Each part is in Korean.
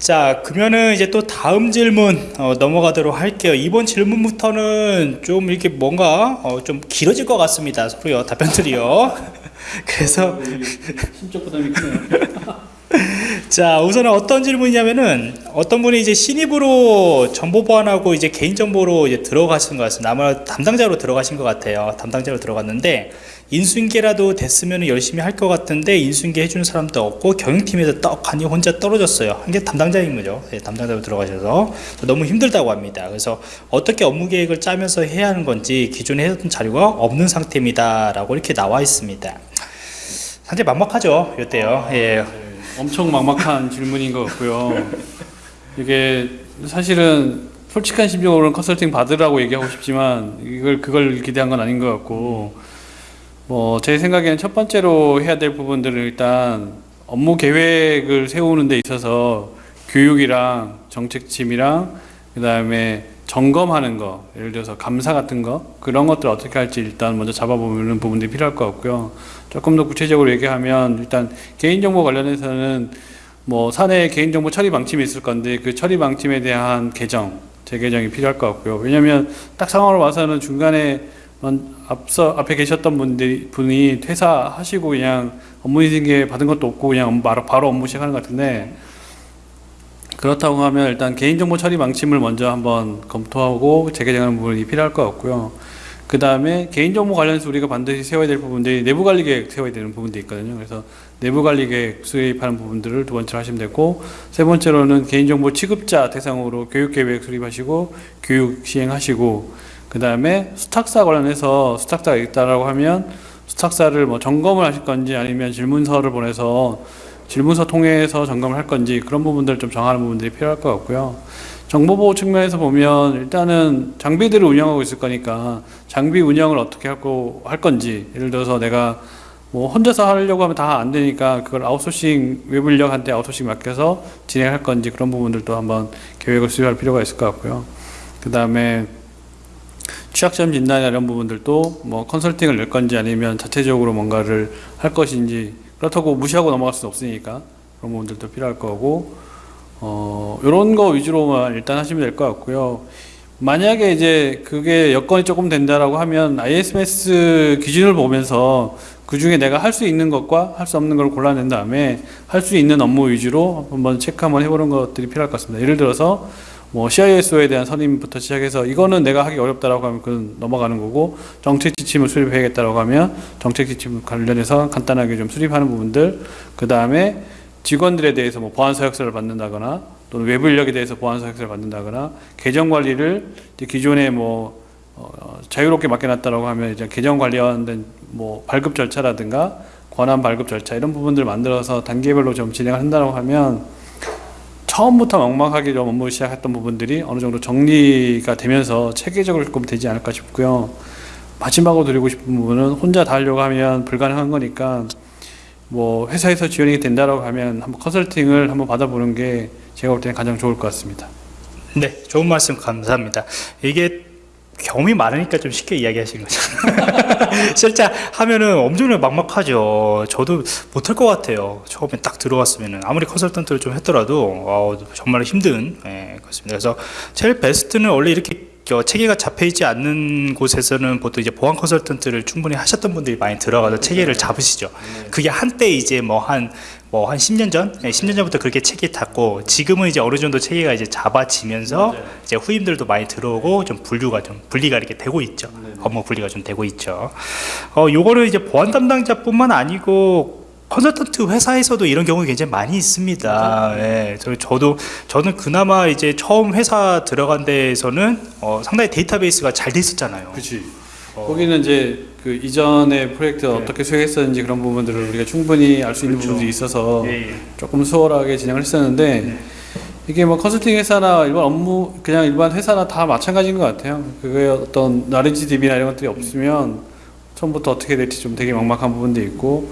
자 그러면은 이제 또 다음 질문 어, 넘어가도록 할게요. 이번 질문부터는 좀 이렇게 뭔가 어, 좀 길어질 것 같습니다. 서로요 답변들이요. 그래서 심적 부담이 크네요. 자 우선은 어떤 질문이냐면은 어떤 분이 이제 신입으로 정보 보안하고 이제 개인정보로 이제 들어가신 것 같습니다. 아마 담당자로 들어가신 것 같아요. 담당자로 들어갔는데 인수인계라도 됐으면 열심히 할 것 같은데 인수인계 해주는 사람도 없고 경영팀에서 떡하니 혼자 떨어졌어요. 한게 담당자인 거죠. 예, 담당자로 들어가셔서. 너무 힘들다고 합니다. 그래서 어떻게 업무 계획을 짜면서 해야 하는 건지 기존에 했던 자료가 없는 상태입니다 라고 이렇게 나와 있습니다. 상당히 막막하죠 이때요. 예. 엄청 막막한 질문인 것 같고요. 이게 사실은 솔직한 심정으로는 컨설팅 받으라고 얘기하고 싶지만 이걸 그걸 기대한 건 아닌 것 같고 뭐 제 생각에는 첫 번째로 해야 될 부분들은 일단 업무 계획을 세우는 데 있어서 교육이랑 정책팀이랑 그 다음에 점검하는 거 예를 들어서 감사 같은 거 그런 것들 어떻게 할지 일단 먼저 잡아보는 부분들이 필요할 것 같고요. 조금 더 구체적으로 얘기하면 일단 개인정보 관련해서는 뭐 사내 개인정보 처리 방침이 있을 건데 그 처리 방침에 대한 개정 재개정이 필요할 것 같고요. 왜냐하면 딱 상황으로 와서는 중간에 먼- 앞서 앞에 계셨던 분들이 분이 퇴사하시고 그냥 업무 인증계 받은 것도 없고 그냥 바로 바로 업무 시작하는 것 같은데 그렇다고 하면 일단 개인정보 처리 방침을 먼저 한번 검토하고 재개정하는 부분이 필요할 것 같고요. 그 다음에 개인정보 관련해서 우리가 반드시 세워야 될 부분들이 내부 관리 계획 세워야 되는 부분들이 있거든요. 그래서 내부 관리 계획 수립하는 부분들을 두 번째로 하시면 되고 세 번째로는 개인정보 취급자 대상으로 교육 계획 수립하시고 교육 시행하시고 그 다음에 수탁사 관련해서 수탁사가 있다라고 하면 수탁사를 뭐 점검을 하실 건지 아니면 질문서를 보내서 질문서 통해서 점검을 할 건지 그런 부분들을 좀 정하는 부분들이 필요할 것 같고요. 정보보호 측면에서 보면 일단은 장비들을 운영하고 있을 거니까 장비 운영을 어떻게 하고 할 건지 예를 들어서 내가 뭐 혼자서 하려고 하면 다 안 되니까 그걸 아웃소싱 외부 인력한테 아웃소싱 맡겨서 진행할 건지 그런 부분들도 한번 계획을 수립할 필요가 있을 것 같고요. 그 다음에 취약점 진단이나 이런 부분들도 뭐 컨설팅을 낼 건지 아니면 자체적으로 뭔가를 할 것인지 그렇다고 무시하고 넘어갈 수는 없으니까 그런 부분들도 필요할 거고 어 이런 거 위주로만 일단 하시면 될 것 같고요. 만약에 이제 그게 여건이 조금 된다라고 하면 ISMS 기준을 보면서 그 중에 내가 할 수 있는 것과 할 수 없는 걸 골라낸 다음에 할 수 있는 업무 위주로 한번 체크 한번 해보는 것들이 필요할 것 같습니다. 예를 들어서 뭐 CISO에 대한 선임부터 시작해서 이거는 내가 하기 어렵다라고 하면 그건 넘어가는 거고 정책 지침을 수립해야겠다라고 하면 정책 지침 관련해서 간단하게 좀 수립하는 부분들 그 다음에 직원들에 대해서 뭐 보안 서 약서를 받는다거나 또는 외부 인력에 대해서 보안 서 약서를 받는다거나 계정 관리를 이제 기존에 뭐 어, 자유롭게 맡겨놨다라고 하면 이제 계정 관련된 뭐 발급 절차라든가 권한 발급 절차 이런 부분들 만들어서 단계별로 좀 진행을 한다고 하면 처음부터 막막하게 좀 업무 시작했던 부분들이 어느 정도 정리가 되면서 체계적으로 조금 되지 않을까 싶고요. 마지막으로 드리고 싶은 부분은 혼자 다 하려고 하면 불가능한 거니까 뭐 회사에서 지원이 된다라고 하면 한번 컨설팅을 한번 받아보는 게 제가 볼 때는 가장 좋을 것 같습니다. 네, 좋은 말씀 감사합니다. 이게 경험이 많으니까 좀 쉽게 이야기하시는 거죠. 실제 하면은 엄청나게 막막하죠. 저도 못할 것 같아요. 처음에 딱 들어왔으면은 아무리 컨설턴트를 좀 했더라도 어, 정말 힘든 예, 그렇습니다. 그래서 제일 베스트는 원래 이렇게 저 체계가 잡혀 있지 않는 곳에서는 보통 이제 보안 컨설턴트를 충분히 하셨던 분들이 많이 들어가서 체계를 잡으시죠. 그게 한때 이제 뭐 한 뭐 한 10년 전, 네, 10년 전부터 그렇게 체계 탔고 지금은 이제 어느 정도 체계가 이제 잡아지면서 이제 후임들도 많이 들어오고 좀 분류가 좀 분리가 이렇게 되고 있죠. 업무 분리가 좀 되고 있죠. 어, 요거는 이제 보안 담당자뿐만 아니고 컨설턴트 회사에서도 이런 경우 굉장히 많이 있습니다. 예, 저, 저도 저는 그나마 이제 처음 회사 들어간 데에서는 어, 상당히 데이터베이스가 잘 돼 있었잖아요. 그렇지. 거기는 이제 그 이전의 프로젝트 를 어떻게 수행했었는지 그런 부분들을 우리가 충분히 알 수 있는 그렇죠. 부분들이 있어서 예, 예. 조금 수월하게 진행을 했었는데 이게 뭐 컨설팅 회사나 일반 업무 그냥 일반 회사나 다 마찬가지인 것 같아요. 그게 어떤 나레지 DB나 이런 것들이 없으면 처음부터 어떻게 될지 좀 되게 막막한 부분도 있고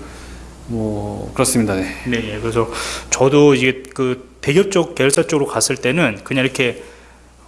뭐 그렇습니다. 네. 네, 예. 그래서 저도 이게 그 대기업 쪽 계열사 쪽으로 갔을 때는 그냥 이렇게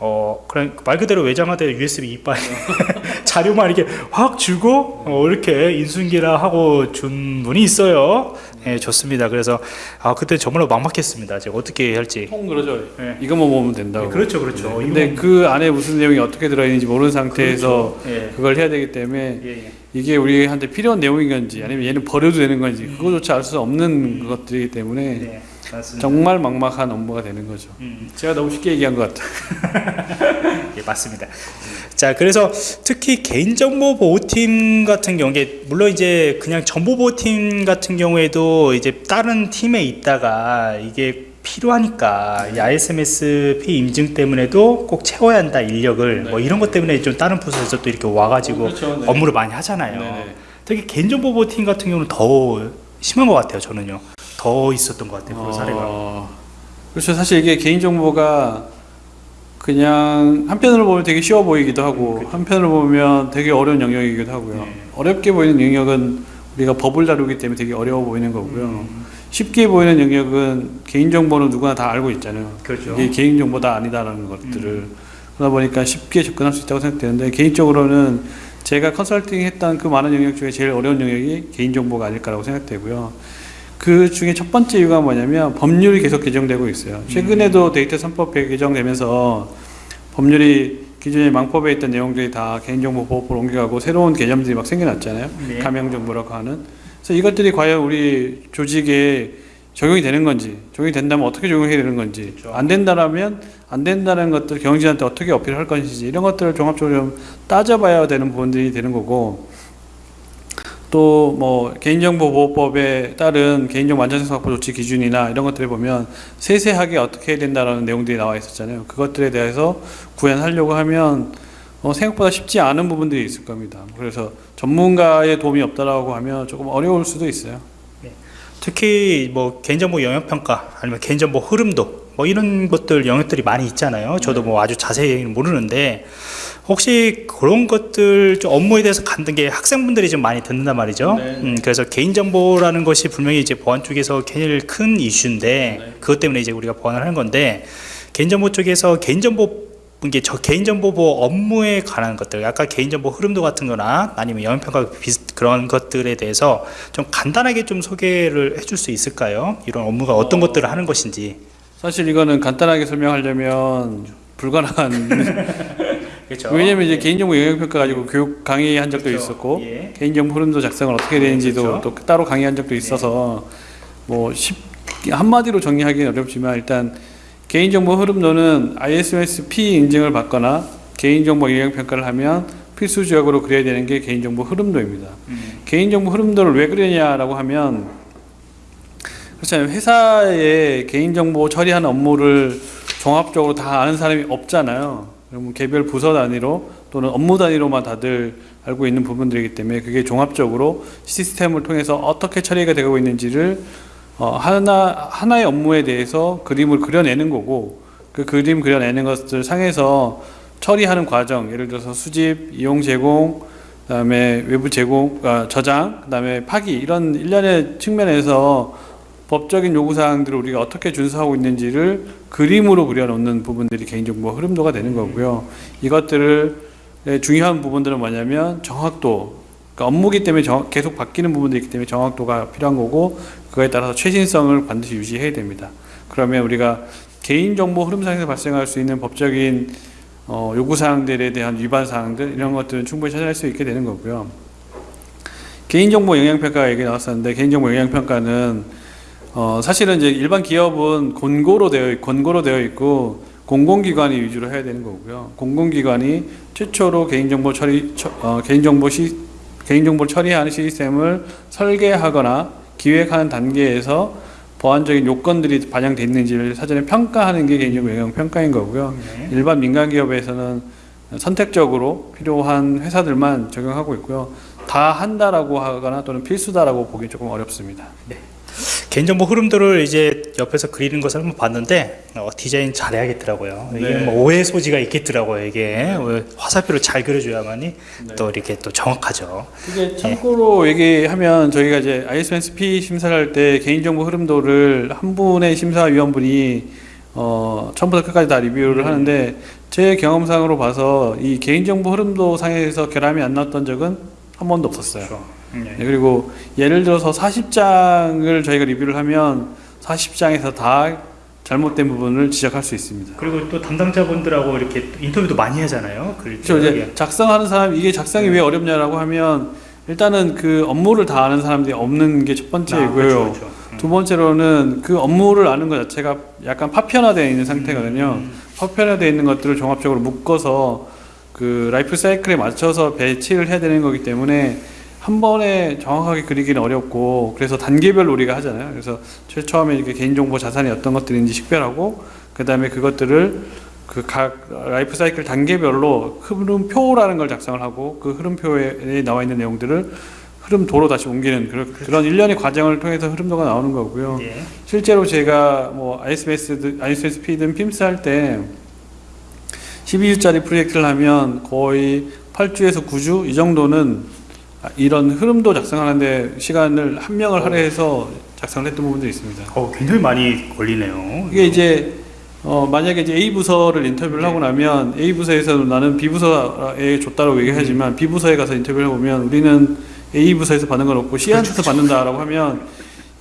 어 그냥 말 그대로 외장하되 USB 이빨 자료만 이렇게 확 주고 어, 이렇게 인수인계라 하고 준 분이 있어요. 예, 좋습니다. 그래서 아 그때 정말로 막막했습니다. 제가 어떻게 할지. 통 그러죠. 네. 이것만 보면 된다고. 그렇죠, 그렇죠. 네. 근데 그 안에 무슨 내용이 어떻게 들어있는지 모르는 상태에서 예. 그걸 해야 되기 때문에 예, 예. 이게 우리한테 필요한 내용인 건지 아니면 얘는 버려도 되는 건지 그거조차 알 수 없는 것들이기 때문에 네, 맞습니다. 정말 막막한 업무가 되는 거죠. 음, 제가 너무 쉽게 얘기한 것 같아요. 예, 맞습니다. 자, 그래서 특히 개인정보 보호팀 같은 경우에 물론 이제 그냥 정보 보호팀 같은 경우에도 이제 다른 팀에 있다가 이게 필요하니까 이 ISMS-P 인증 때문에도 꼭 채워야 한다 인력을 뭐 이런 것 때문에 좀 다른 부서에서 또 이렇게 와가지고 그렇죠, 네. 업무를 많이 하잖아요. 네네. 특히 개인정보 보호팀 같은 경우는 더 심한 것 같아요. 저는요. 더 있었던 것 같아요. 그런 사례가. 어, 그렇죠. 사실 이게 개인정보가 그냥 한편으로 보면 되게 쉬워 보이기도 하고 한편으로 보면 되게 어려운 영역이기도 하고요. 네. 어렵게 보이는 영역은 우리가 법을 다루기 때문에 되게 어려워 보이는 거고요. 음. 쉽게 보이는 영역은 개인정보는 누구나 다 알고 있잖아요. 그렇죠. 이게 개인정보다 아니다라는 것들을 그러다 보니까 쉽게 접근할 수 있다고 생각되는데 개인적으로는 제가 컨설팅 했던 그 많은 영역 중에 제일 어려운 영역이 개인정보가 아닐까라고 생각되고요. 그 중에 첫 번째 이유가 뭐냐면 법률이 계속 개정되고 있어요. 최근에도 데이터 3법 개정되면서 법률이 기존에 망법에 있던 내용들이 다 개인정보 보호법으로 옮겨가고 새로운 개념들이 막 생겨났잖아요. 네. 가명정보라고 하는. 그래서 이것들이 과연 우리 조직에 적용이 되는 건지, 적용이 된다면 어떻게 적용해야 되는 건지, 그렇죠. 안 된다라면 안 된다는 것들 경영진한테 어떻게 어필할 것인지 이런 것들을 종합적으로 좀 따져봐야 되는 부분들이 되는 거고 또 뭐 개인정보보호법에 따른 개인정보 안전성 확보 조치 기준이나 이런 것들을 보면 세세하게 어떻게 해야 된다라는 내용들이 나와 있었잖아요. 그것들에 대해서 구현하려고 하면 어, 생각보다 쉽지 않은 부분들이 있을 겁니다. 그래서 전문가의 도움이 없다라고 하면 조금 어려울 수도 있어요. 특히 뭐 개인정보 영역평가 아니면 개인정보 흐름도 뭐 이런 것들 영역들이 많이 있잖아요. 저도 뭐 아주 자세히는 모르는데 혹시 그런 것들 좀 업무에 대해서 간든 게 학생분들이 좀 많이 듣는단 말이죠. 네. 음, 그래서 개인정보라는 것이 분명히 이제 보안 쪽에서 제일 큰 이슈인데 네. 그것 때문에 이제 우리가 보안을 하는 건데 개인정보 쪽에서 개인정보 이게 저 개인정보 보호 업무에 관한 것들, 아까 개인정보 흐름도 같은 거나 아니면 영역평가 비슷 그런 것들에 대해서 좀 간단하게 좀 소개를 해줄 수 있을까요? 이런 업무가 어떤 어. 것들을 하는 것인지. 사실 이거는 간단하게 설명하려면 불가능한 그렇죠. 왜냐면 이제 개인정보 영역평가 가지고 교육 강의한 적도 그렇죠. 있었고 예. 개인정보 흐름도 작성을 어떻게 되는지도 그렇죠. 또 따로 강의한 적도 있어서 뭐 쉽, 한마디로 정리하기는 어렵지만 일단 개인정보 흐름도는 ISMS-P 인증을 받거나 개인정보 영역평가를 하면 필수 지역으로 그려야 되는 게 개인정보 흐름도입니다. 음. 개인정보 흐름도를 왜 그러냐라고 하면 그렇잖아요. 회사에 개인정보 처리하는 업무를 종합적으로 다 아는 사람이 없잖아요. 그러면 개별 부서 단위로 또는 업무 단위로만 다들 알고 있는 부분들이기 때문에 그게 종합적으로 시스템을 통해서 어떻게 처리가 되고 있는지를 어, 하나 하나의 업무에 대해서 그림을 그려내는 거고 그 그림 그려내는 것들 상에서 처리하는 과정 예를 들어서 수집, 이용 제공, 그 다음에 외부 제공, 아, 저장, 그 다음에 파기 이런 일련의 측면에서 법적인 요구 사항들을 우리가 어떻게 준수하고 있는지를 그림으로 그려놓는 부분들이 개인정보 흐름도가 되는 거고요. 이것들을 의 중요한 부분들은 뭐냐면 정확도, 그러니까 업무기 때문에 정- 계속 바뀌는 부분들이 있기 때문에 정확도가 필요한 거고 그거에 따라서 최신성을 반드시 유지해야 됩니다. 그러면 우리가 개인정보 흐름상에서 발생할 수 있는 법적인 어, 요구 사항들에 대한 위반 사항들 이런 것들은 충분히 찾아낼 수 있게 되는 거고요. 개인정보 영향평가 얘기 나왔었는데 개인정보 영향평가는 어, 사실은 이제 일반 기업은 권고로 되어 있- 권고로 되어 있고 공공기관이 위주로 해야 되는 거고요. 공공기관이 최초로 개인정보 처리 처- 어, 개인정보 시 개인정보를 처리하는 시스템을 설계하거나 기획하는 단계에서 보안적인 요건들이 반영돼 있는지를 사전에 평가하는 게 개인정보 영향 평가인 거고요. 네. 일반 민간 기업에서는 선택적으로 필요한 회사들만 적용하고 있고요. 다 한다라고 하거나 또는 필수다라고 보기 조금 어렵습니다. 개인정보 흐름도를 이제 옆에서 그리는 것을 한번 봤는데 어, 디자인 잘해야겠더라고요. 이게 네. 뭐 오해 소지가 있겠더라고요. 이게 어, 화살표를 잘 그려줘야만이 네. 또 이렇게 또 정확하죠. 이게 참고로 얘기하면 저희가 이제 ISMS-P 심사를 할 때 개인정보 흐름도를 한 분의 심사위원분이 어, 처음부터 끝까지 다 리뷰를 하는데 제 경험상으로 봐서 이 개인정보 흐름도 상에서 결함이 안 나왔던 적은 한 번도 없었어요. 네. 네, 그리고 예를 들어서 40장을 저희가 리뷰를 하면 40장에서 다 잘못된 부분을 지적할 수 있습니다. 그리고 또 담당자분들하고 이렇게 인터뷰도 많이 하잖아요. 그렇죠. 이제 작성하는 사람 이게 작성이 왜 어렵냐라고 하면 일단은 그 업무를 다 아는 사람들이 없는 게첫 아, 번째고요. 그렇죠, 그렇죠. 음. 두 번째로는 그 업무를 아는 것 자체가 약간 파편화되어 있는 상태거든요. 음. 파편화되어 있는 것들을 종합적으로 묶어서 그 라이프 사이클에 맞춰서 배치를 해야 되는 거기 때문에 한 번에 정확하게 그리기는 어렵고 그래서 단계별로 우리가 하잖아요. 그래서 제일 처음에 이렇게 개인정보 자산이 어떤 것들인지 식별하고 그 다음에 그것들을 그 각 라이프 사이클 단계별로 흐름표라는 걸 작성을 하고 그 흐름표에 나와 있는 내용들을 흐름도로 다시 옮기는 그런, 그런 일련의 과정을 통해서 흐름도가 나오는 거고요. 예. 실제로 제가 뭐 ISMS, ISMS-P든 PIMS 할 때 12주짜리 프로젝트를 하면 거의 8주에서 9주 이 정도는 이런 흐름도 작성하는데 시간을 한 명을 할애해서 작성을 했던 부분들이 있습니다. 어, 굉장히 많이 걸리네요. 이게 이제 어, 만약에 이제 A 부서를 인터뷰를 하고 나면 A 부서에서 나는 B 부서에 줬다고 얘기하지만 B 부서에 가서 인터뷰를 해보면 우리는 A 부서에서 받는 건 없고 C한테서 받는다라고 하면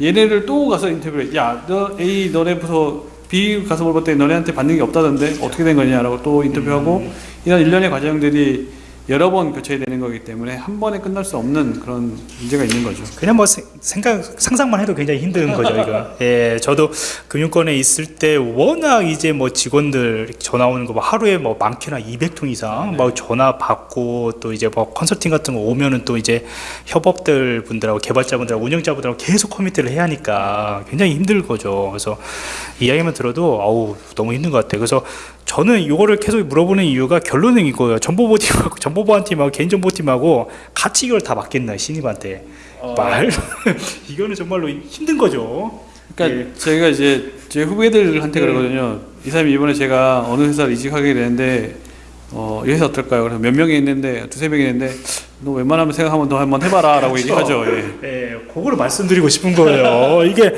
얘네를 또 가서 인터뷰를 해. 야, 너 A 너네 부서 B 가서 물어봤더니 너네한테 받는 게 없다던데 어떻게 된 거냐라고 또 인터뷰하고 이런 일련의 과정들이 여러 번 거쳐야 되는 거기 때문에 한 번에 끝날 수 없는 그런 문제가 있는 거죠. 그냥 뭐 세- 생각 상상만 해도 굉장히 힘든 거죠 이거. 예, 저도 금융권에 있을 때 워낙 이제 뭐 직원들 전화 오는 거 뭐 하루에 뭐 많게나 200통 이상 막 전화 받고 또 이제 뭐 컨설팅 같은 거 오면은 또 이제 협업들 분들하고 개발자분들하고 운영자분들하고 계속 커미트를 해야 하니까 굉장히 힘들 거죠. 그래서 이야기만 들어도 아우 너무 힘든 것 같아요. 그래서 저는 이거를 계속 물어보는 이유가 결론은 이거예요. 정보보팀하고 정보보안팀하고 개인정보팀하고 같이 이걸 다 맡겠나 신입한테. 말 이거는 정말로 힘든 거죠. 그러니까 예. 저희가 이제 제 후배들한테 네. 그러거든요. 이 사람이 이번에 제가 어느 회사를 이직하게 되는데 어, 이 회사 어떨까요? 그래서 몇 명이 있는데 두세 명이 있는데 너 웬만하면 생각 한번 더 한번 해봐라 라고 그렇죠. 얘기하죠. 예. 예, 그거를 말씀드리고 싶은 거예요. 이게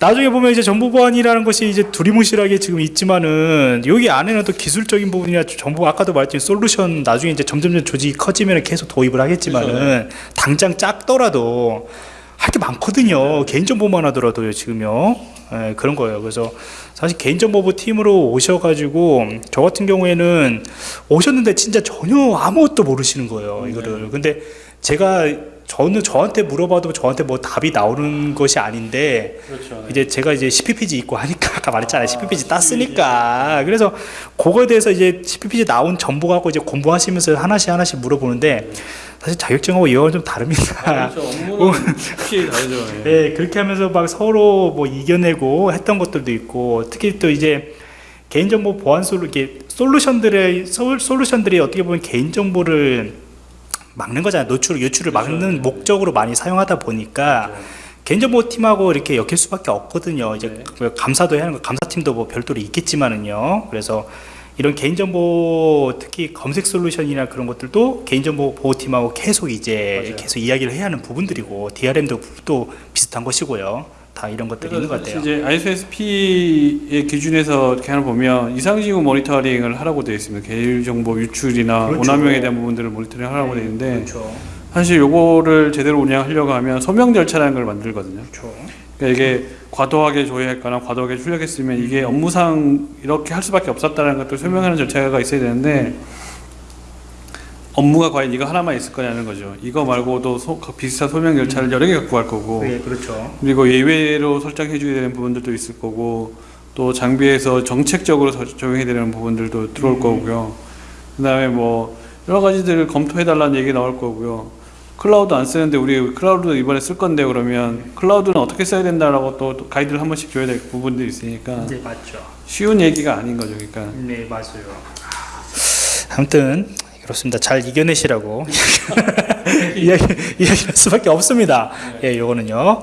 나중에 보면 이제 정보 보안이라는 것이 이제 두리뭉실하게 지금 있지만은 여기 안에는 또 기술적인 부분이나 정보 아까도 말했지만 솔루션 나중에 이제 점점점 조직이 커지면 계속 도입을 하겠지만은 당장 작더라도 할 게 많거든요. 개인정보만 하더라도요, 지금요. 예, 그런 거예요. 그래서 사실 개인정보부 팀으로 오셔가지고 저 같은 경우에는 오셨는데 진짜 전혀 아무것도 모르시는 거예요, 이거를. 근데 제가 저는 저한테 물어봐도 저한테 뭐 답이 나오는 것이 아닌데 그렇죠. 이제 제가 이제 CPPG 있고 하니까 아까 말했잖아요. CPPG 땄으니까. 그래서 그거에 대해서 이제 CPPG 나온 정보 갖고 이제 공부하시면서 하나씩 하나씩 물어보는데 사실 자격증하고 이거는 좀 다릅니다. 그렇죠. 업무는 확실히 다르죠. 예. 네, 그렇게 하면서 막 서로 뭐 이겨내고 했던 것들도 있고 특히 또 이제 개인정보 보안 솔루 이게 솔루션들의 솔- 솔루션들이 어떻게 보면 개인정보를 막는 거잖아요. 노출 유출을 막는 목적으로 많이 사용하다 보니까 개인정보 팀하고 이렇게 엮일 수밖에 없거든요. 이제 네. 그 감사도 해야 하는 거 감사팀도 뭐 별도로 있겠지만은요. 그래서 이런 개인정보 특히 검색 솔루션이나 그런 것들도 개인정보 보호팀하고 계속 이제 맞아요. 계속 이야기를 해야 하는 부분들이고 DRM도 또 비슷한 것이고요. 다 이런 것들이 있는 것 같아요. 이제 ISSP의 기준에서 이렇게 하나 보면 이상징후 모니터링을 하라고 되어 있습니다. 개인정보 유출이나 그렇죠. 오남용에 대한 부분들을 모니터링 하라고 되어 있는데 그렇죠. 사실 요거를 제대로 운영하려고 하면 소명 절차라는 걸 만들거든요. 그렇죠. 그러니까 이게 과도하게 조회했거나 과도하게 출력했으면 이게 업무상 이렇게 할 수밖에 없었다는 것들 설명하는 절차가 있어야 되는데 업무가 과연 이거 하나만 있을 거냐는 거죠. 이거 말고도 소- 비슷한 소명 절차를 여러 개 갖고 갈 거고 네, 그렇죠. 그리고 예외로 설정해 줘야 되는 부분들도 있을 거고 또 장비에서 정책적으로 서- 적용해야 되는 부분들도 들어올 거고요. 그다음에 뭐 여러 가지들을 검토해 달라는 얘기 나올 거고요. 클라우드 안 쓰는데 우리 클라우드 이번에 쓸 건데 그러면 클라우드는 어떻게 써야 된다라고 또, 또 가이드를 한 번씩 줘야 될 부분들이 있으니까 네, 맞죠. 쉬운 얘기가 아닌 거죠. 그러니까 네, 맞아요. 아무튼 그렇습니다. 잘 이겨내시라고 이야기 이야기할 수밖에 없습니다. 예, 요거는요.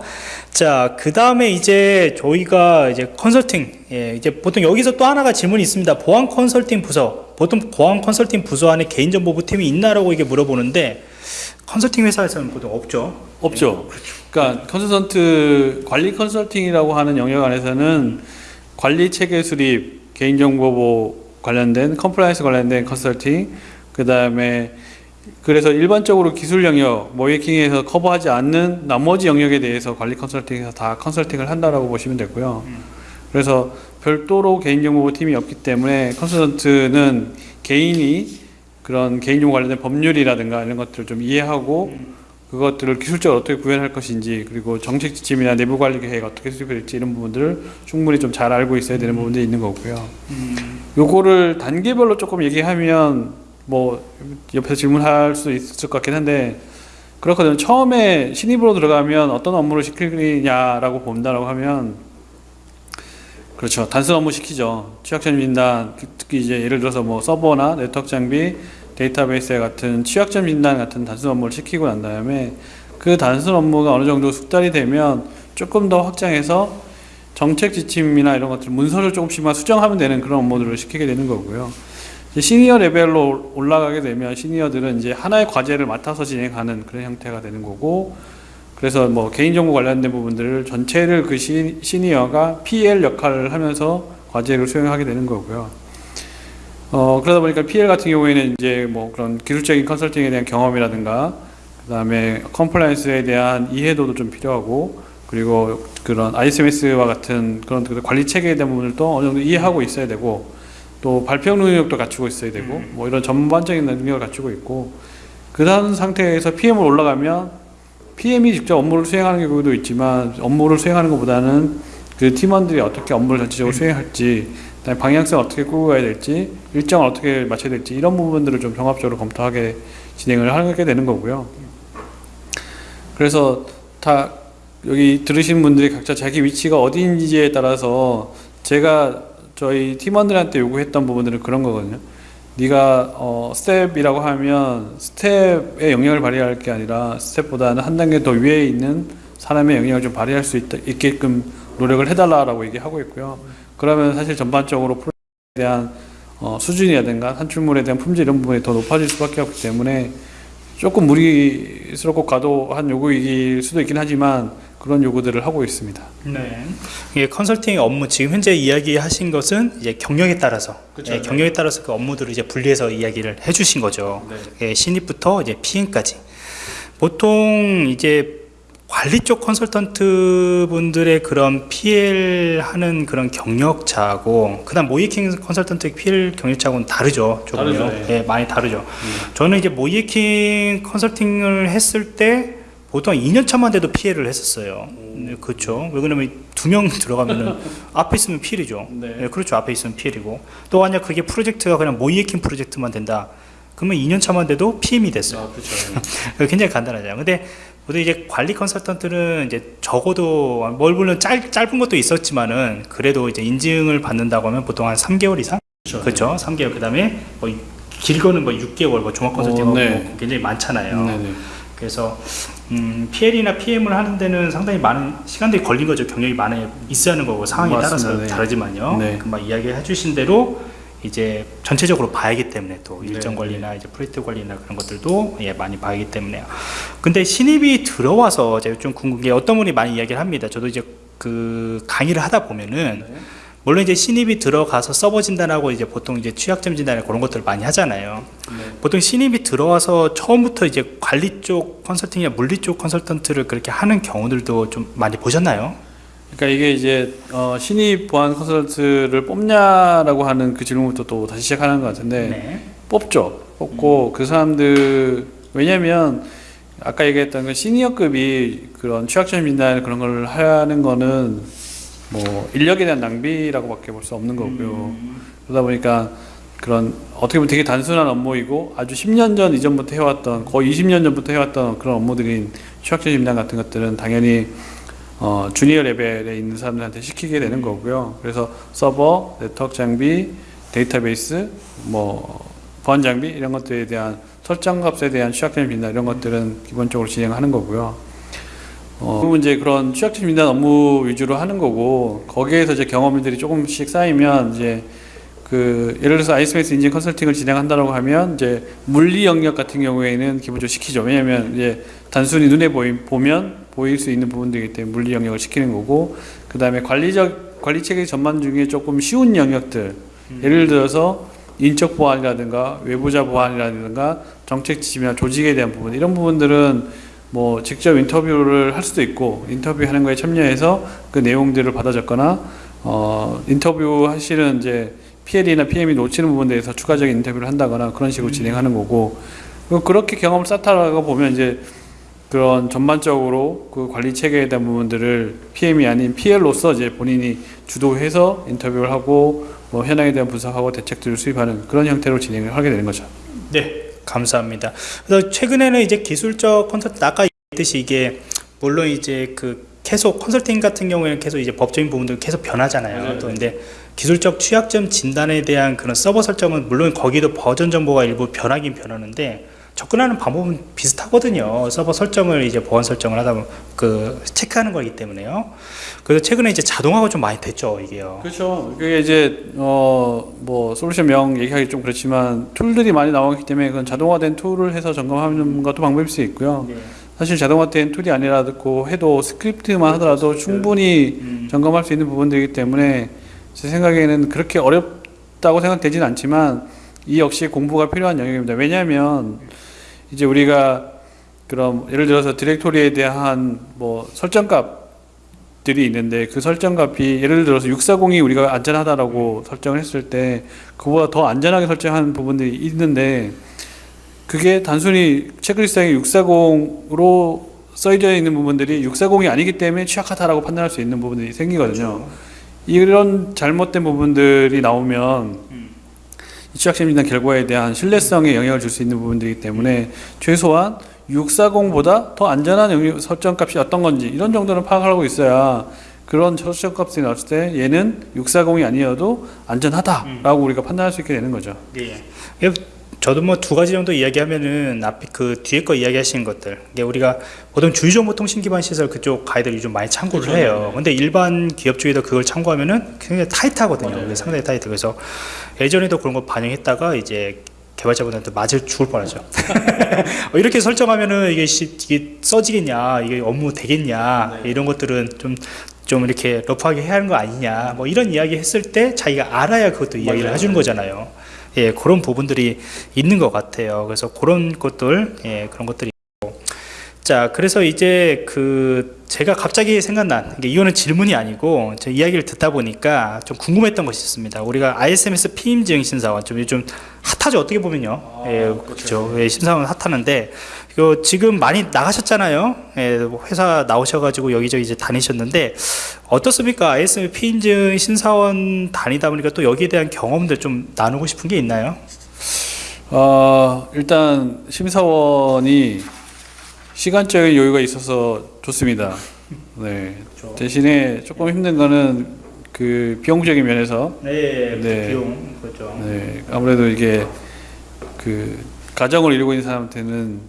자, 그 다음에 이제 저희가 이제 컨설팅, 예, 이제 보통 여기서 또 하나가 질문이 있습니다. 보안 컨설팅 부서, 보통 보안 컨설팅 부서 안에 개인정보부 팀이 있나라고 이게 물어보는데 컨설팅 회사에서는 보통 없죠. 없죠. 그러니까 컨설턴트 관리 컨설팅이라고 하는 영역 안에서는 관리 체계 수립, 개인정보 관련된 compliance 관련된 컨설팅, 그 다음에 그래서 일반적으로 기술 영역, 모의해킹에서 커버하지 않는 나머지 영역에 대해서 관리 컨설팅에서 다 컨설팅을 한다라고 보시면 되고요. 그래서 별도로 개인정보 팀이 없기 때문에 컨설턴트는 개인이 그런 개인정보 관련된 법률이라든가 이런 것들을 좀 이해하고 그것들을 기술적으로 어떻게 구현할 것인지 그리고 정책 지침이나 내부 관리 계획 어떻게 수립될지 이런 부분들을 충분히 좀 잘 알고 있어야 되는 부분들이 있는 거고요. 요거를 단계별로 조금 얘기하면 뭐 옆에서 질문할 수 있을 것 같긴 한데 그렇거든요. 처음에 신입으로 들어가면 어떤 업무를 시키냐라고 본다라고 하면 그렇죠. 단순 업무 시키죠. 취약점 진단 특히 이제 예를 들어서 뭐 서버나 네트워크 장비, 데이터베이스 같은 취약점 진단 같은 단순 업무를 시키고 난 다음에 그 단순 업무가 어느 정도 숙달이 되면 조금 더 확장해서 정책 지침이나 이런 것들 문서를 조금씩만 수정하면 되는 그런 업무들을 시키게 되는 거고요. 시니어 레벨로 올라가게 되면 시니어들은 이제 하나의 과제를 맡아서 진행하는 그런 형태가 되는 거고 그래서 뭐 개인정보 관련된 부분들을 전체를 그 시, 시니어가 PL 역할을 하면서 과제를 수행하게 되는 거고요. 어, 그러다 보니까 PL 같은 경우에는 이제 뭐 그런 기술적인 컨설팅에 대한 경험이라든가 그 다음에 compliance에 대한 이해도도 좀 필요하고 그리고 그런 ISMS와 같은 그런 그 관리 체계에 대한 부분들도 어느 정도 이해하고 있어야 되고 또 발표 능력도 갖추고 있어야 되고 뭐 이런 전반적인 능력을 갖추고 있고 그런 상태에서 PM으로 올라가면 PM이 직접 업무를 수행하는 경우도 있지만 업무를 수행하는 것보다는 그 팀원들이 어떻게 업무를 전체적으로 수행할지 그다음에 방향성 어떻게 끌고 가야 될지 일정을 어떻게 맞춰야 될지 이런 부분들을 좀 종합적으로 검토하게 진행을 하게 되는 거고요. 그래서 다 여기 들으신 분들이 각자 자기 위치가 어디인지에 따라서 제가 저희 팀원들한테 요구했던 부분들은 그런 거거든요. 네가 어, 스텝이라고 하면 스텝의 영향을 발휘할 게 아니라 스텝보다는 한 단계 더 위에 있는 사람의 영향을 좀 발휘할 수 있다, 있게끔 노력을 해달라라고 얘기하고 있고요. 그러면 사실 전반적으로 프로젝트에 대한 어, 수준이라든가 산출물에 대한 품질 이런 부분이 더 높아질 수밖에 없기 때문에 조금 무리스럽고 과도한 요구일 수도 있긴 하지만 그런 요구들을 하고 있습니다. 네. 이게 컨설팅 업무 지금 현재 이야기하신 것은 이제 경력에 따라서 그쵸, 예, 네. 경력에 따라서 그 업무들을 이제 분리해서 이야기를 해주신 거죠. 예, 신입부터 이제 PM까지. 보통 이제 관리 쪽 컨설턴트 분들의 그런 PL 하는 그런 경력차하고 그다음 모이킹 컨설턴트의 PL 경력차하고는 다르죠. 조금요. 다르죠, 예. 예, 많이 다르죠. 저는 이제 모이킹 컨설팅을 했을 때 보통 2년 차만 돼도 피해를 했었어요. 네, 그렇죠. 왜 그러냐면 두 명 들어가면은 앞에 있으면 피해죠. 네. 네, 그렇죠. 앞에 있으면 피해이고 또 만약 그게 프로젝트가 그냥 모이에킹 프로젝트만 된다. 그러면 2년 차만 돼도 PM이 됐어요. 그렇죠. 굉장히 간단하죠. 근데 보통 이제 관리 컨설턴트는 이제 적어도 뭘 물론 짧, 짧은 것도 있었지만은 그래도 이제 인증을 받는다고 하면 보통 한 3개월 이상 그렇죠. 3개월 그 다음에 뭐 길거는 뭐 6개월 뭐 종합 컨설팅하고 어, 네. 뭐 굉장히 많잖아요. 네 네. 그래서 음, PL이나 PM을 하는 데는 상당히 많은 시간들이 걸린 거죠. 경력이 많이 있어야 하는 거고 상황에 맞습니다. 따라서 네. 다르지만요. 네. 금방 이야기해 주신 대로 이제 전체적으로 봐야기 때문에 또 일정 네, 관리나 이제 프로젝트 관리나 그런 것들도 예, 많이 봐야기 때문에요. 근데 신입이 들어와서 제가 좀 궁금한 게 어떤 분이 많이 이야기를 합니다. 저도 이제 그 강의를 하다 보면은 네. 물론 이제 신입이 들어가서 서버 진단하고 이제 보통 이제 취약점 진단이나 그런 것들을 많이 하잖아요. 네. 보통 신입이 들어와서 처음부터 이제 관리 쪽 컨설팅이나 물리 쪽 컨설턴트를 그렇게 하는 경우들도 좀 많이 보셨나요? 그러니까 이게 이제 어, 신입 보안 컨설턴트를 뽑냐라고 하는 그 질문부터 또 다시 시작하는 것 같은데 네. 뽑죠. 뽑고 그 사람들 왜냐면 아까 얘기했던 그 시니어급이 그런 취약점 진단 그런 걸 하는 거는 뭐 인력에 대한 낭비라고밖에 볼 수 없는 거고요. 그러다 보니까 그런 어떻게 보면 되게 단순한 업무이고 아주 10년 전 이전부터 해왔던 거의 20년 전부터 해왔던 그런 업무들인 취약점 진단 같은 것들은 당연히 어, 주니어 레벨에 있는 사람들한테 시키게 되는 거고요. 그래서 서버, 네트워크 장비, 데이터베이스, 뭐 보안 장비 이런 것들에 대한 설정 값에 대한 취약점 진단 이런 것들은 기본적으로 진행하는 거고요. 어, 그리고 이제 그런 취약점 진단 업무 위주로 하는 거고 거기에서 이제 경험들이 조금씩 쌓이면 이제 그 예를 들어서 아이스메이스 인증 컨설팅을 진행한다고 하면 이제 물리 영역 같은 경우에는 기본적으로 시키죠. 왜냐하면 이제 단순히 눈에 보이, 보면 보일 수 있는 부분들이기 때문에 물리 영역을 시키는 거고 그 다음에 관리적 관리 체계 전반 중에 조금 쉬운 영역들 예를 들어서 인적 보안이라든가 외부자 보안이라든가 정책 지침이나 조직에 대한 부분 이런 부분들은 뭐 직접 인터뷰를 할 수도 있고 인터뷰하는 거에 참여해서 그 내용들을 받아 적거나 어 인터뷰 하시는 이제 PL이나 PM이 놓치는 부분에 대해서 추가적인 인터뷰를 한다거나 그런 식으로 진행하는 거고 그- 그렇게 경험을 쌓다가 보면 이제 그런 전반적으로 그 관리 체계에 대한 부분들을 PM이 아닌 PL로서 이제 본인이 주도해서 인터뷰를 하고 뭐 현황에 대한 분석하고 대책들을 수립하는 그런 형태로 진행을 하게 되는 거죠. 네, 감사합니다. 그래서 최근에는 이제 기술적 컨설팅 아까 얘기했듯이 이게 물론 이제 그 계속 컨설팅 같은 경우에는 계속 이제 법적인 부분들 계속 변하잖아요. 또 근데 기술적 취약점 진단에 대한 그런 서버 설정은 물론 거기도 버전 정보가 일부 변하긴 변하는데 접근하는 방법은 비슷하거든요. 서버 설정을 이제 보안 설정을 하다 보면 그 체크하는 거기 때문에요. 그래서 최근에 이제 자동화가 좀 많이 됐죠, 이게요. 그렇죠. 그게 이제 어 뭐 솔루션 명 얘기하기 좀 그렇지만 tool들이 많이 나왔기 때문에 그건 자동화된 tool을 해서 점검하는 것도 방법일 수 있고요. 네. 사실 자동화된 tool이 아니라고 해도 스크립트만 하더라도 충분히 음. 점검할 수 있는 부분들이기 때문에 제 생각에는 그렇게 어렵다고 생각되진 않지만 이 역시 공부가 필요한 영역입니다. 왜냐하면 이제 우리가 그럼 예를 들어서 디렉토리에 대한 뭐 설정값들이 있는데 그 설정값이 예를 들어서 640이 우리가 안전하다라고 설정을 했을 때 그보다 더 안전하게 설정한 부분들이 있는데 그게 단순히 체크리스트에 640으로 써져 있는 부분들이 640이 아니기 때문에 취약하다라고 판단할 수 있는 부분들이 생기거든요. 이런 잘못된 부분들이 나오면 이 취약점 진단 결과에 대한 신뢰성에 영향을 줄 수 있는 부분들이기 때문에 최소한 640보다 더 안전한 설정값이 어떤 건지 이런 정도는 파악하고 있어야 그런 설정값이 나왔을 때 얘는 640이 아니어도 안전하다라고 우리가 판단할 수 있게 되는 거죠. 예. 예, 저도 뭐 두 가지 정도 이야기하면은 앞에 그 뒤에 거 이야기하시는 것들. 이게 우리가 보통 주유정보통신 기반 시설 그쪽 가이드를 좀 많이 참고를 그렇죠. 해요. 근데 일반 기업 쪽에도 그걸 참고하면은 굉장히 타이트하거든요. 맞아요. 그게 상당히 타이트. 그래서 예전에도 그런 거 반영했다가 이제 개발자분한테 맞을 죽을 뻔하죠. 어, 이렇게 설정하면은 이게, 시- 이게 써지겠냐, 이게 업무 되겠냐, 이런 것들은 좀, 좀 이렇게 러프하게 해야 하는 거 아니냐, 뭐 이런 이야기 했을 때 자기가 알아야 그것도 이야기를. 해주는 거잖아요. 예, 그런 부분들이 있는 것 같아요. 그래서 그런 것들, 예, 그런 것들이. 자, 그래서 이제 그 제가 갑자기 생각난 이거는 질문이 아니고 제 이야기를 듣다 보니까 좀 궁금했던 것이 있습니다. 우리가 ISMS 피임증 심사원 좀 요즘 핫하죠 어떻게 보면요. 예, 그렇죠. 예, 심사원 핫하는데 이거 지금 많이 나가셨잖아요. 예, 회사 나오셔가지고 여기저기 이제 다니셨는데 어떻습니까? ISMS 피임증 심사원 다니다 보니까 또 여기에 대한 경험들 좀 나누고 싶은 게 있나요? 어, 일단 심사원이 시간적인 여유가 있어서 좋습니다. 네. 그렇죠. 대신에 조금 힘든 거는 그 비용적인 면에서 네, 네. 비용 그렇죠. 네, 아무래도 이게 그 가정을 이루고 있는 사람한테는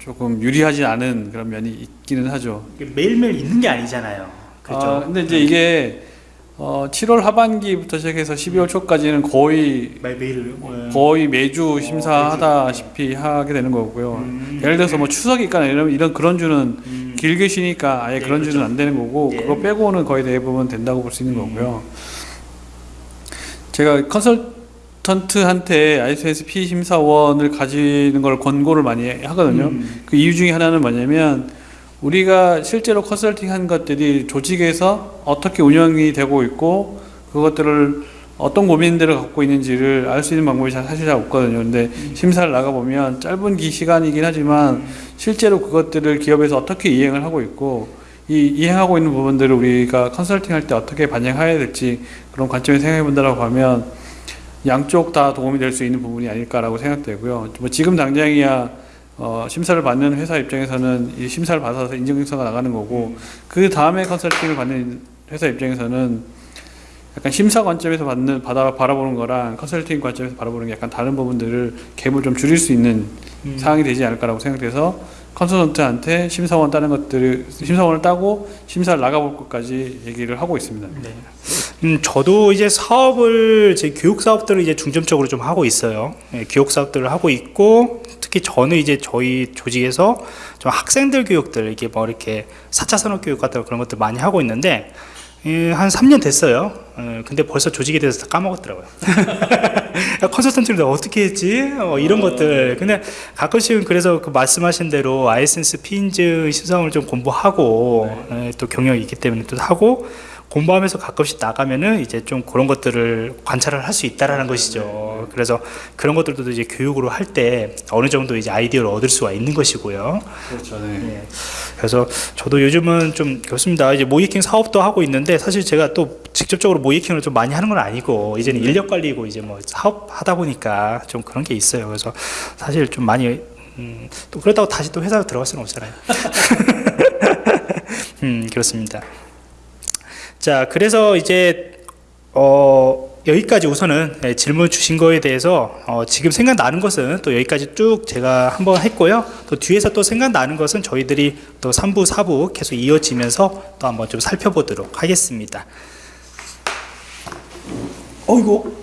조금 유리하지 않은 그런 면이 있기는 하죠. 매일매일 있는 게 아니잖아요. 그렇죠. 아, 근데 이제 이게 어, 7월 하반기부터 시작해서 12월 초까지는 거의 매, 매일 거의 매주 심사하다시피 하게 되는 거고요. 음. 예를 들어서 뭐 추석이 있거나 이런 이런 그런 주는 음. 길게 쉬니까 아예 네, 그런 주는 안 되는 거고 예. 그거 빼고는 거의 대부분 된다고 볼 수 있는 거고요. 제가 컨설턴트한테 ISSP 심사원을 가지는 걸 권고를 많이 하거든요. 음. 그 이유 중에 하나는 뭐냐면 우리가 실제로 컨설팅 한 것들이 조직에서 어떻게 운영이 되고 있고 그것들을 어떤 고민들을 갖고 있는지를 알 수 있는 방법이 잘- 사실 잘 없거든요. 근데 심사를 나가 보면 짧은 기 시간이긴 하지만 실제로 그것들을 기업에서 어떻게 이행을 하고 있고 이 이행하고 있는 부분들을 우리가 컨설팅 할 때 어떻게 반영해야 될지 그런 관점에서 생각해 본다라고 하면 양쪽 다 도움이 될 수 있는 부분이 아닐까라고 생각되고요. 뭐 지금 당장이야 어, 심사를 받는 회사 입장에서는 이 심사를 받아서 인증서가 나가는 거고 그 다음에 컨설팅을 받는 회사 입장에서는 약간 심사 관점에서 받는 받아 바라보는 거랑 컨설팅 관점에서 바라보는 게 약간 다른 부분들을 갭을 좀 줄일 수 있는 음. 상황이 되지 않을까라고 생각돼서 컨설턴트한테 심사원 따는 것들을 심사원을 따고 심사를 나가볼 것까지 얘기를 하고 있습니다. 네. 음, 저도 이제 사업을 제 교육 사업들을 이제 중점적으로 좀 하고 있어요. 예, 교육 사업들을 하고 있고 특히 저는 이제 저희 조직에서 좀 학생들 교육들 이렇게 뭐 이렇게 4차 산업 교육 같은 그런 것들 많이 하고 있는데 예, 한 3년 됐어요. 예, 근데 벌써 조직에 대해서 다 까먹었더라고요. 야, 컨설턴트를 내가 어떻게 했지? 어, 이런 것들. 근데 가끔씩은 그래서 그 말씀하신 대로 아이센스 피인즈 시성을 좀 공부하고 예, 또 경력이 있기 때문에 또 하고 공부하면서 가끔씩 나가면은 이제 좀 그런 것들을 관찰을 할 수 있다라는 것이죠. 그래서 그런 것들도 이제 교육으로 할 때 어느 정도 이제 아이디어를 얻을 수가 있는 것이고요. 그렇죠. 네. 예. 그래서 저도 요즘은 좀 그렇습니다. 이제 모이킹 사업도 하고 있는데 사실 제가 또 직접적으로 모이킹을 좀 많이 하는 건 아니고 이제는 인력 관리고 이제 뭐 사업 하다 보니까 좀 그런 게 있어요. 그래서 사실 좀 많이 음, 또 그렇다고 다시 또 회사로 들어갈 수는 없잖아요. 음, 그렇습니다. 자, 그래서 이제 어, 여기까지 우선은 네, 질문 주신 거에 대해서 어, 지금 생각나는 것은 또 여기까지 쭉 제가 한번 했고요. 또 뒤에서 또 생각나는 것은 저희들이 또 3부, 4부 계속 이어지면서 또 한번 좀 살펴보도록 하겠습니다. 어이구,